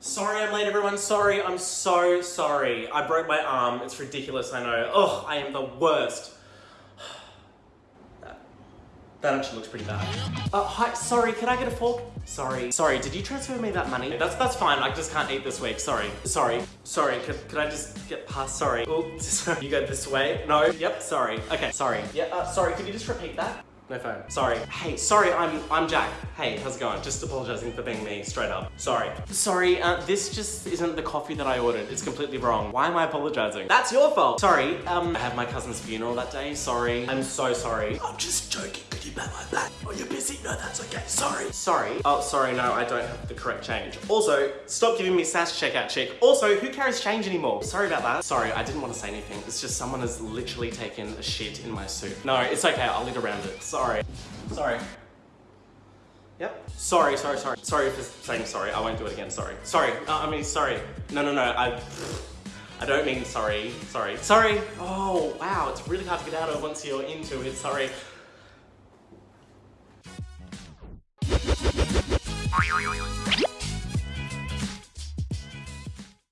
Sorry I'm late everyone, sorry, I'm so sorry. I broke my arm, it's ridiculous, I know. Ugh, I am the worst. That, that actually looks pretty bad. Uh, hi, sorry, can I get a fork? Sorry. Sorry, did you transfer me that money? That's that's fine, I just can't eat this week, sorry. Sorry, sorry, could, could I just get past, sorry. Oh, you go this way? No, yep, sorry. Okay, sorry. Yeah, uh, sorry, could you just repeat that? No phone. Sorry. Hey, sorry, I'm I'm Jack. Hey, how's it going? Just apologizing for being me, straight up. Sorry. Sorry, uh, this just isn't the coffee that I ordered. It's completely wrong. Why am I apologizing? That's your fault. Sorry, um, I have my cousin's funeral that day. Sorry. I'm so sorry. I'm just joking. Could you bet my back? Oh, you're busy? No, that's okay. Sorry. Sorry. Oh, sorry, no, I don't have the correct change. Also, stop giving me sass checkout chick. Also, who carries change anymore? Sorry about that. Sorry, I didn't want to say anything. It's just someone has literally taken a shit in my soup. No, it's okay. I'll eat around it. Sorry. Sorry. Yep. Sorry, sorry, sorry. Sorry for saying sorry. I won't do it again. Sorry. Sorry. Uh, I mean, sorry. No, no, no. I. I don't mean sorry. Sorry. Sorry. Oh, wow. It's really hard to get out of once you're into it. Sorry.